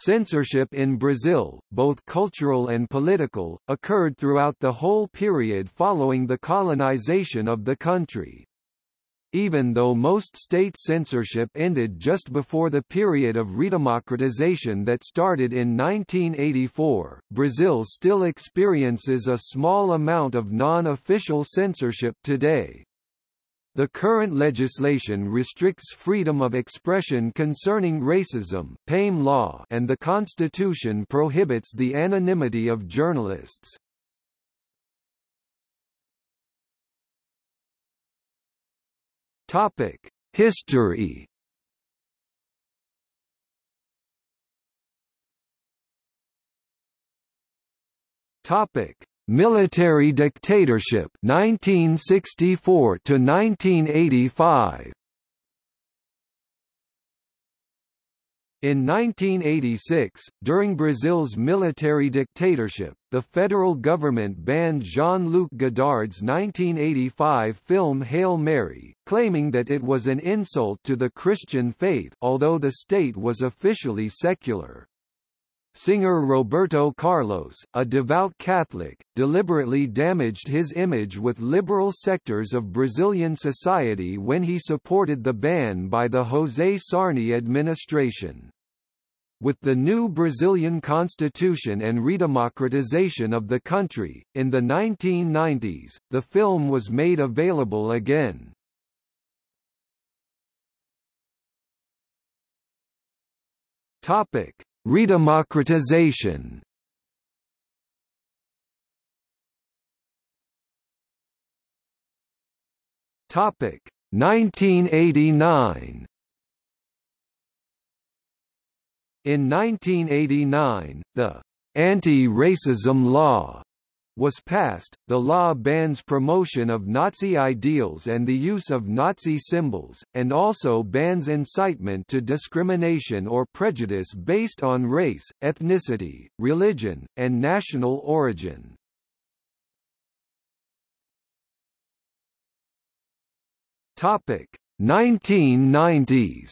Censorship in Brazil, both cultural and political, occurred throughout the whole period following the colonization of the country. Even though most state censorship ended just before the period of redemocratization that started in 1984, Brazil still experiences a small amount of non-official censorship today. The current legislation restricts freedom of expression concerning racism law and the constitution prohibits the anonymity of journalists. History. Topic: Military dictatorship 1964 to 1985 In 1986, during Brazil's military dictatorship, the federal government banned Jean-Luc Godard's 1985 film Hail Mary, claiming that it was an insult to the Christian faith although the state was officially secular. Singer Roberto Carlos, a devout Catholic, deliberately damaged his image with liberal sectors of Brazilian society when he supported the ban by the José Sarney administration. With the new Brazilian constitution and redemocratization of the country, in the 1990s, the film was made available again. Topic: Redemocratization. Topic 1989 In 1989, the Anti-Racism Law was passed, the law bans promotion of Nazi ideals and the use of Nazi symbols, and also bans incitement to discrimination or prejudice based on race, ethnicity, religion, and national origin. Topic 1990s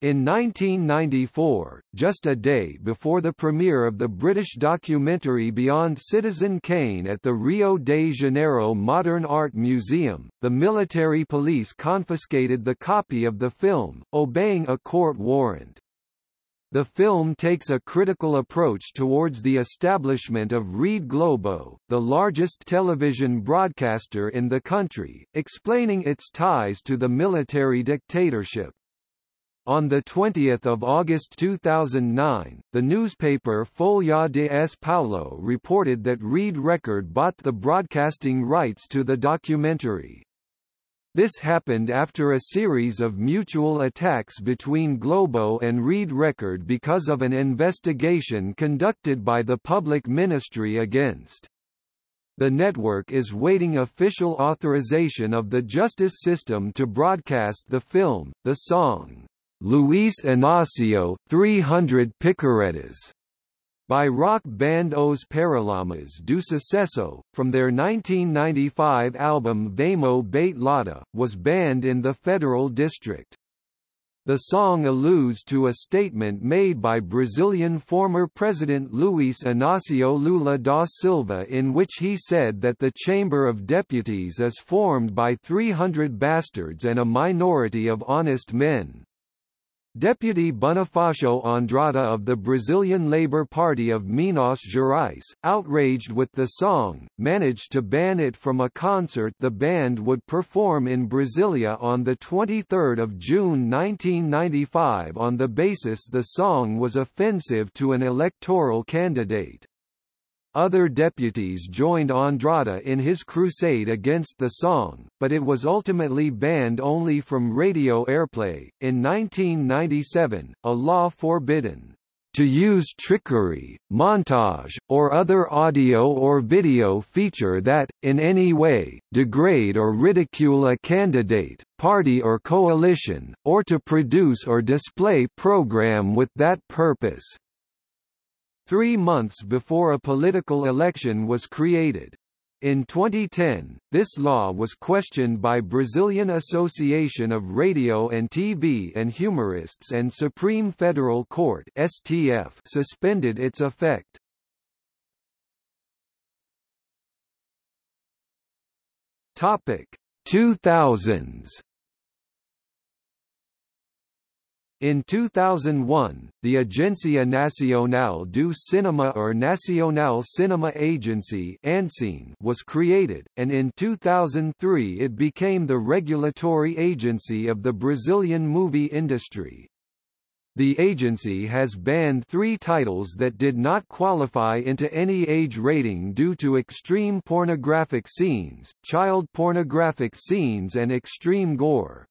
In 1994, just a day before the premiere of the British documentary Beyond Citizen Kane at the Rio de Janeiro Modern Art Museum, the military police confiscated the copy of the film, obeying a court warrant. The film takes a critical approach towards the establishment of Rede Globo, the largest television broadcaster in the country, explaining its ties to the military dictatorship. On 20 August 2009, the newspaper Folha de S. Paulo reported that Rede Record bought the broadcasting rights to the documentary. This happened after a series of mutual attacks between Globo and Rede Record because of an investigation conducted by the public ministry against the network is waiting official authorization of the justice system to broadcast the film, the song, Luis Inácio, 300 Picaretas, by rock band Os Paralamas do Sucesso, from their 1995 album Vamo Bate Lata, was banned in the Federal District. The song alludes to a statement made by Brazilian former President Luis Inácio Lula da Silva in which he said that the Chamber of Deputies is formed by 300 bastards and a minority of honest men. Deputy Bonifacio Andrada of the Brazilian Labour Party of Minas Gerais, outraged with the song, managed to ban it from a concert the band would perform in Brasilia on 23 June 1995 on the basis the song was offensive to an electoral candidate. Other deputies joined Andrada in his crusade against the song, but it was ultimately banned only from radio airplay. In 1997, a law forbidden to use trickery, montage, or other audio or video feature that, in any way, degrade or ridicule a candidate, party or coalition, or to produce or display program with that purpose three months before a political election was created. In 2010, this law was questioned by Brazilian Association of Radio and TV and Humorists and Supreme Federal Court (STF) suspended its effect. Topic 2000s In 2001, the Agência Nacional do Cinema or Nacional Cinema Agency was created, and in 2003 it became the regulatory agency of the Brazilian movie industry. The agency has banned three titles that did not qualify into any age rating due to extreme pornographic scenes, child pornographic scenes and extreme gore.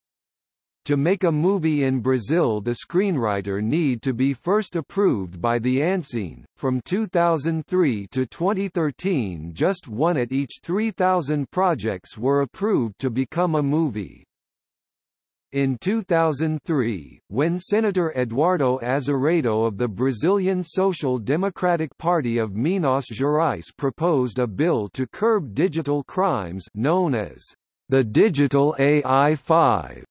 To make a movie in Brazil the screenwriter need to be first approved by the ANCINE. From 2003 to 2013 just one at each 3,000 projects were approved to become a movie. In 2003, when Senator Eduardo Azeredo of the Brazilian Social Democratic Party of Minas Gerais proposed a bill to curb digital crimes known as the Digital AI-5,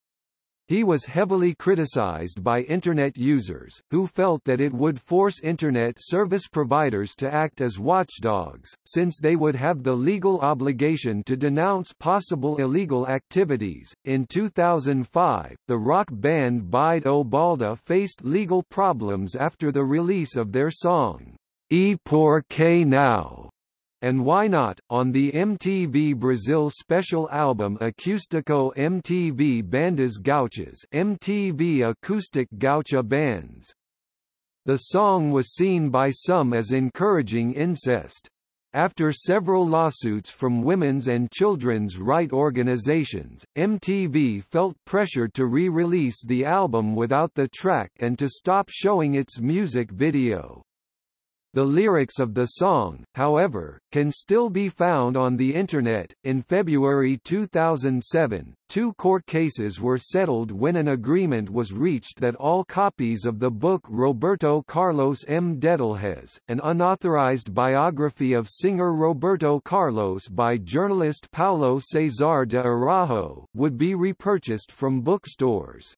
he was heavily criticized by Internet users, who felt that it would force Internet service providers to act as watchdogs, since they would have the legal obligation to denounce possible illegal activities. In 2005, the rock band Bide ou Balde faced legal problems after the release of their song, E Por Que Não and Why Not, on the MTV Brazil special album Acústico MTV Bandas Gauchas MTV Acoustic Gaucha Bands. The song was seen by some as encouraging incest. After several lawsuits from women's and children's right organizations, MTV felt pressured to re-release the album without the track and to stop showing its music video. The lyrics of the song, however, can still be found on the Internet. In February 2007, two court cases were settled when an agreement was reached that all copies of the book Roberto Carlos em Detalhes, an unauthorized biography of singer Roberto Carlos by journalist Paulo Cesar de Araujo, would be repurchased from bookstores.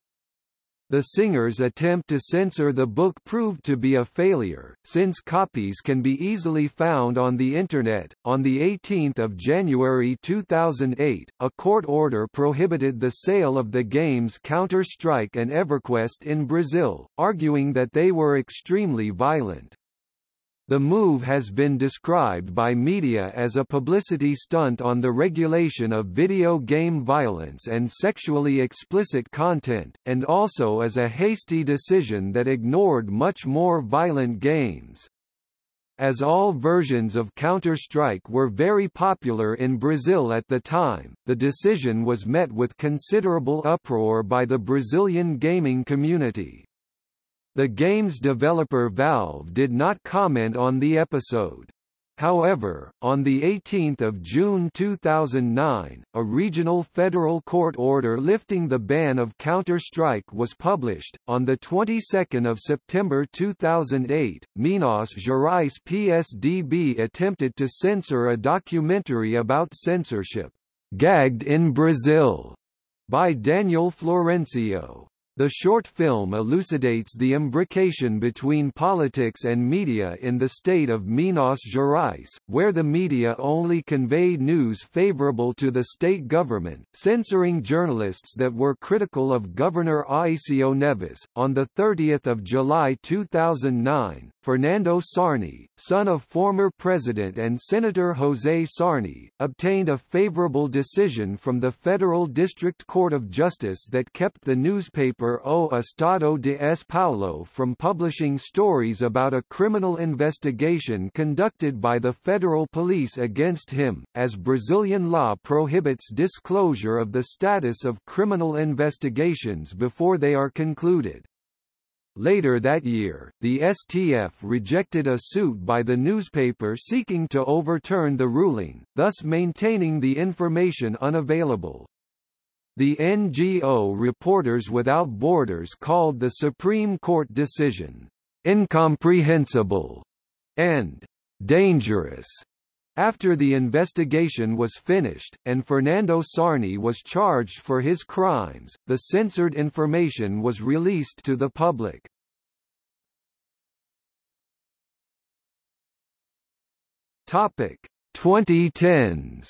The singer's attempt to censor the book proved to be a failure, since copies can be easily found on the Internet. On 18 January 2008, a court order prohibited the sale of the games Counter-Strike and EverQuest in Brazil, arguing that they were extremely violent. The move has been described by media as a publicity stunt on the regulation of video game violence and sexually explicit content, and also as a hasty decision that ignored much more violent games. As all versions of Counter-Strike were very popular in Brazil at the time, the decision was met with considerable uproar by the Brazilian gaming community. The game's developer Valve did not comment on the episode. However, on 18 June 2009, a regional federal court order lifting the ban of Counter-Strike was published. On the 22nd of September 2008, Minas Gerais PSDB attempted to censor a documentary about censorship, Gagged in Brazil, by Daniel Florencio. The short film elucidates the imbrication between politics and media in the state of Minas Gerais, where the media only conveyed news favorable to the state government, censoring journalists that were critical of Governor Aécio Neves. On 30 July 2009, Fernando Sarney, son of former President and Senator José Sarney, obtained a favorable decision from the Federal District Court of Justice that kept the newspaper O Estado de S. Paulo from publishing stories about a criminal investigation conducted by the federal police against him, as Brazilian law prohibits disclosure of the status of criminal investigations before they are concluded. Later that year, the STF rejected a suit by the newspaper seeking to overturn the ruling, thus maintaining the information unavailable. The NGO Reporters Without Borders called the Supreme Court decision, "...incomprehensible," and "...dangerous." After the investigation was finished, and Fernando Sarney was charged for his crimes, the censored information was released to the public. Topic 2010s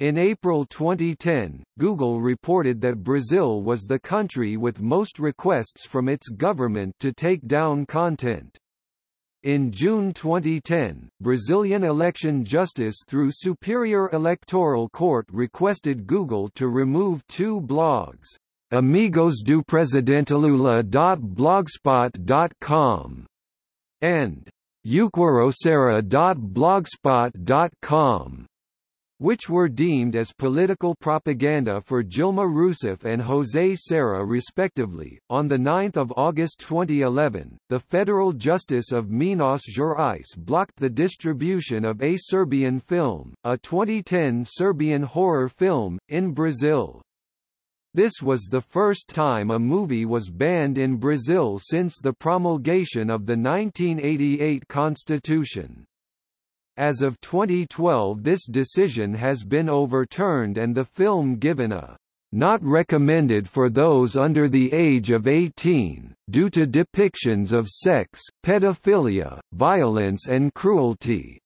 In April 2010, Google reported that Brazil was the country with most requests from its government to take down content. In June 2010, Brazilian election justice through Superior Electoral Court requested Google to remove two blogs, Amigos do Presidente and Uquarocera.blogspot.com which were deemed as political propaganda for Dilma Rousseff and José Serra respectively. On 9 August 2011, the Federal Justice of Minas Gerais blocked the distribution of a Serbian film, a 2010 Serbian horror film, in Brazil. This was the first time a movie was banned in Brazil since the promulgation of the 1988 constitution. As of 2012 this decision has been overturned and the film given a not recommended for those under the age of 18, due to depictions of sex, pedophilia, violence and cruelty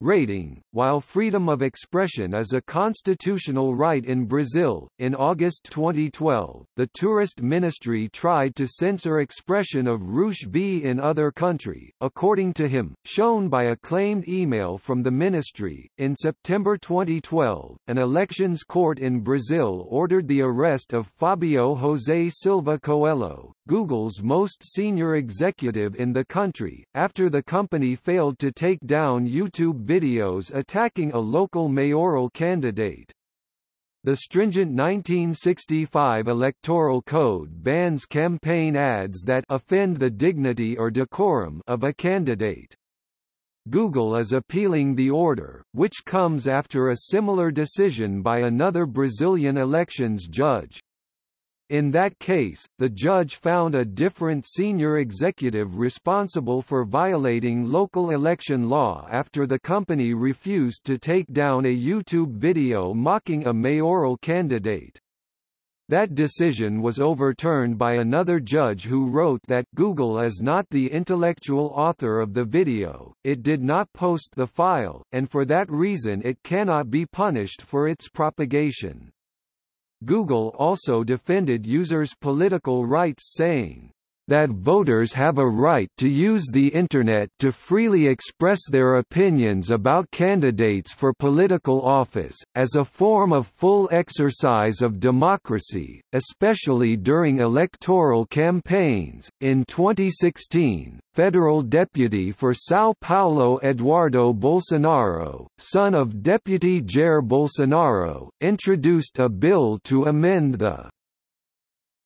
rating. While freedom of expression is a constitutional right in Brazil, in August 2012, the tourist ministry tried to censor expression of Rouge V in other country, according to him, shown by a claimed email from the ministry. In September 2012, an elections court in Brazil ordered the arrest of Fabio José Silva Coelho, Google's most senior executive in the country, after the company failed to take down YouTube videos attacking a local mayoral candidate. The stringent 1965 Electoral Code bans campaign ads that offend the dignity or decorum of a candidate. Google is appealing the order, which comes after a similar decision by another Brazilian elections judge. In that case, the judge found a different senior executive responsible for violating local election law after the company refused to take down a YouTube video mocking a mayoral candidate. That decision was overturned by another judge who wrote that Google is not the intellectual author of the video, it did not post the file, and for that reason it cannot be punished for its propagation. Google also defended users' political rights saying, that voters have a right to use the Internet to freely express their opinions about candidates for political office, as a form of full exercise of democracy, especially during electoral campaigns. In 2016, federal deputy for São Paulo Eduardo Bolsonaro, son of Deputy Jair Bolsonaro, introduced a bill to amend the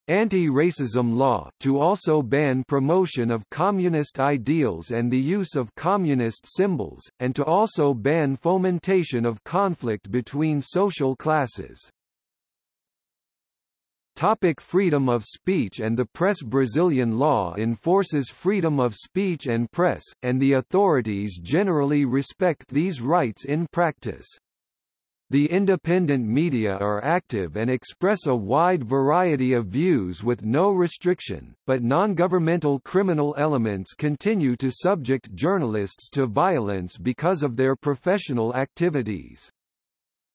anti-racism law to also ban promotion of communist ideals and the use of communist symbols, and to also ban fomentation of conflict between social classes. Topic freedom of speech and the press Brazilian law enforces freedom of speech and press, and the authorities generally respect these rights in practice. The independent media are active and express a wide variety of views with no restriction, but non-governmental criminal elements continue to subject journalists to violence because of their professional activities.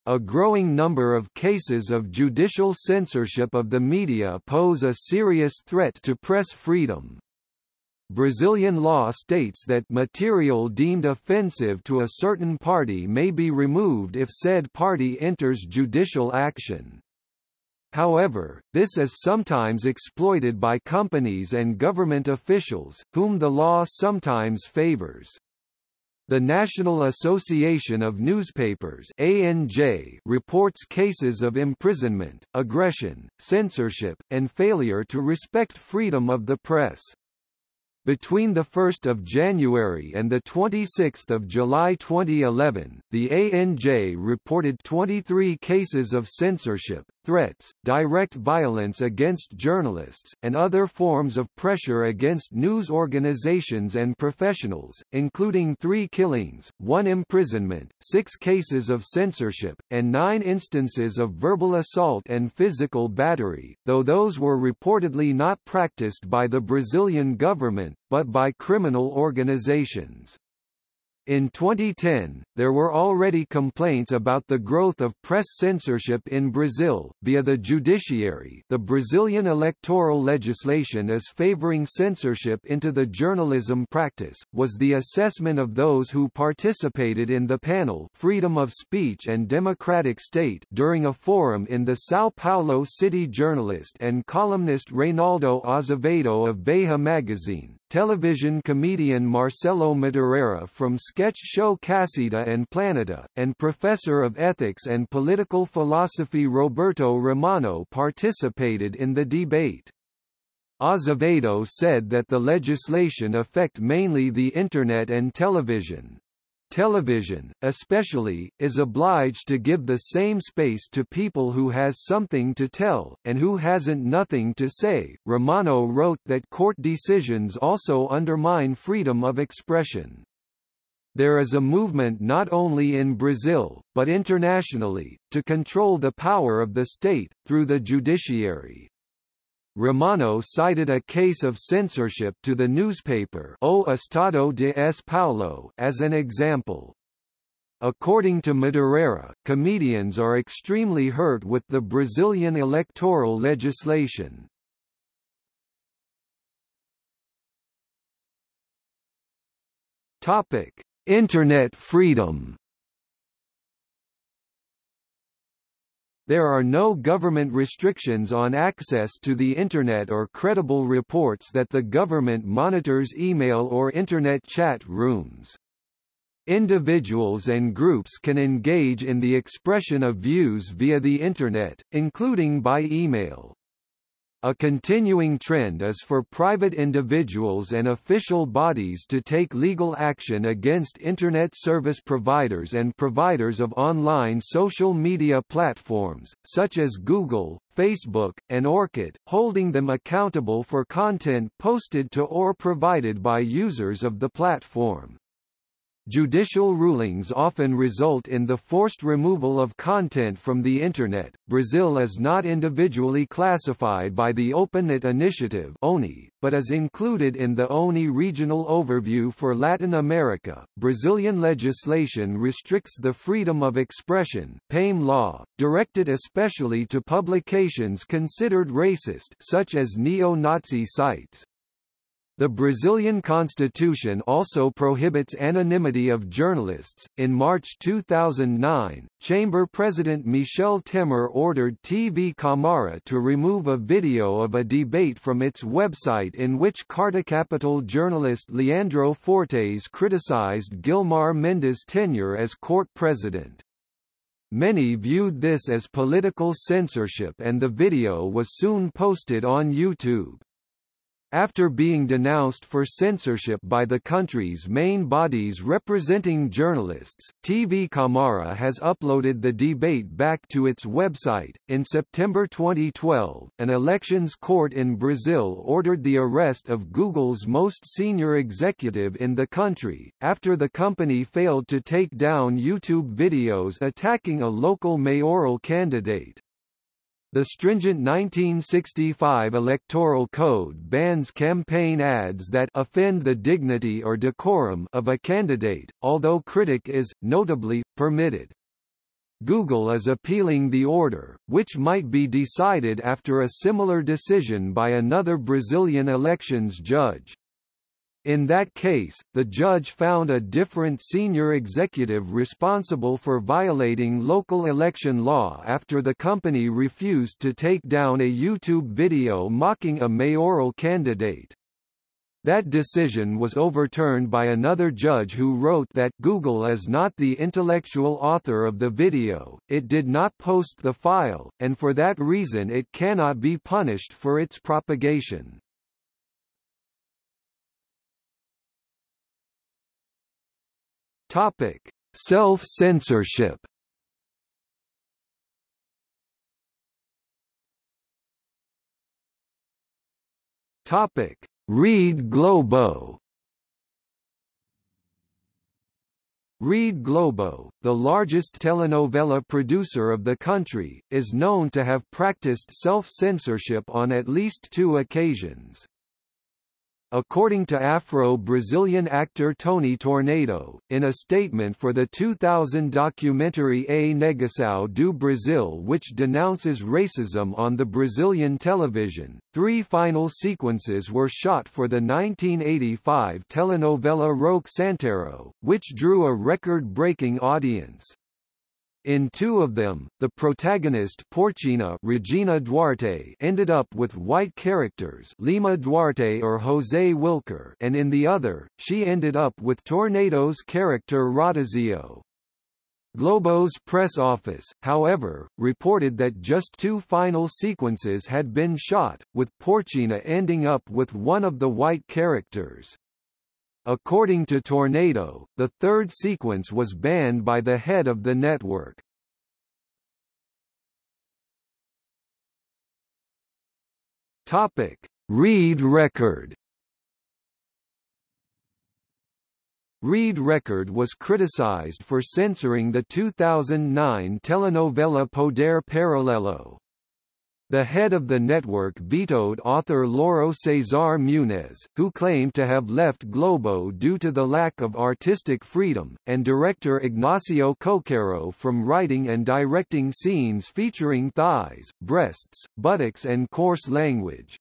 A growing number of cases of judicial censorship of the media pose a serious threat to press freedom. Brazilian law states that material deemed offensive to a certain party may be removed if said party enters judicial action. However, this is sometimes exploited by companies and government officials, whom the law sometimes favors. The National Association of Newspapers ANJ reports cases of imprisonment, aggression, censorship, and failure to respect freedom of the press. Between 1 January and 26 July 2011, the ANJ reported 23 cases of censorship, threats, direct violence against journalists, and other forms of pressure against news organizations and professionals, including three killings, one imprisonment, six cases of censorship, and nine instances of verbal assault and physical battery, though those were reportedly not practiced by the Brazilian government, but by criminal organizations. In 2010, there were already complaints about the growth of press censorship in Brazil, via the judiciary. The Brazilian electoral legislation is favoring censorship into the journalism practice, was the assessment of those who participated in the panel. Freedom of Speech and Democratic State during a forum in the São Paulo City journalist and columnist Reinaldo Azevedo of Veja magazine, television comedian Marcelo Madureira from sketch show Casseta and Planeta, and professor of ethics and political philosophy Roberto Romano participated in the debate. Azevedo said that the legislation affect mainly the Internet and television. Television, especially, is obliged to give the same space to people who has something to tell, and who hasn't nothing to say. Romano wrote that court decisions also undermine freedom of expression. There is a movement not only in Brazil, but internationally, to control the power of the state, through the judiciary. Romano cited a case of censorship to the newspaper O Estado de S. Paulo as an example. According to Madureira, comedians are extremely hurt with the Brazilian electoral legislation. Internet freedom. There are no government restrictions on access to the Internet or credible reports that the government monitors email or Internet chat rooms. Individuals and groups can engage in the expression of views via the Internet, including by email. A continuing trend is for private individuals and official bodies to take legal action against Internet service providers and providers of online social media platforms, such as Google, Facebook, and Orkut, holding them accountable for content posted to or provided by users of the platform. Judicial rulings often result in the forced removal of content from the Internet. Brazil is not individually classified by the OpenNet Initiative (ONI), but is included in the ONI Regional Overview for Latin America. Brazilian legislation restricts the freedom of expression (PAME law), directed especially to publications considered racist, such as neo-Nazi sites. The Brazilian constitution also prohibits anonymity of journalists. In March 2009, Chamber President Michel Temer ordered TV Câmara to remove a video of a debate from its website in which Carta Capital journalist Leandro Fortes criticized Gilmar Mendes' tenure as court president. Many viewed this as political censorship and the video was soon posted on YouTube. After being denounced for censorship by the country's main bodies representing journalists, TV Câmara has uploaded the debate back to its website. In September 2012, an elections court in Brazil ordered the arrest of Google's most senior executive in the country, after the company failed to take down YouTube videos attacking a local mayoral candidate. The stringent 1965 Electoral Code bans campaign ads that offend the dignity or decorum of a candidate, although critic is, notably, permitted. Google is appealing the order, which might be decided after a similar decision by another Brazilian elections judge. In that case, the judge found a different senior executive responsible for violating local election law after the company refused to take down a YouTube video mocking a mayoral candidate. That decision was overturned by another judge who wrote that Google is not the intellectual author of the video, it did not post the file, and for that reason it cannot be punished for its propagation. Topic: Self-censorship. Topic: Rede Globo. Rede Globo, the largest telenovela producer of the country, is known to have practiced self-censorship on at least two occasions. According to Afro-Brazilian actor Tony Tornado, in a statement for the 2000 documentary A Negação do Brasil which denounces racism on the Brazilian television, three final sequences were shot for the 1985 telenovela Roque Santeiro, which drew a record-breaking audience. In two of them, the protagonist Porcina Regina Duarte ended up with white characters Lima Duarte or José Wilker and in the other, she ended up with Tornado's character Rodizio. Globo's press office, however, reported that just two final sequences had been shot, with Porcina ending up with one of the white characters. According to Tornado, the third sequence was banned by the head of the network. Topic: Rede Record. Rede Record was criticized for censoring the 2009 telenovela Poder Paralelo. The head of the network vetoed author Lauro Cesar Muniz, who claimed to have left Globo due to the lack of artistic freedom, and director Ignacio Coqueiro from writing and directing scenes featuring thighs, breasts, buttocks and coarse language.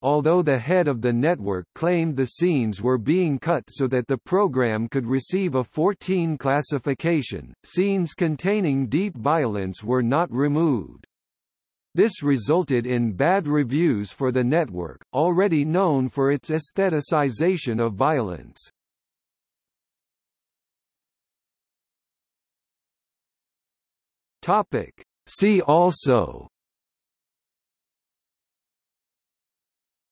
Although the head of the network claimed the scenes were being cut so that the program could receive a 14 classification, scenes containing deep violence were not removed. This resulted in bad reviews for the network, already known for its aestheticization of violence. Topic. See also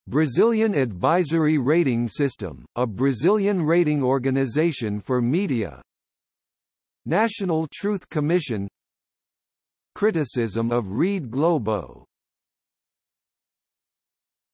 Brazilian Advisory Rating System, a Brazilian rating organization for media National Truth Commission Criticism of Rede Globo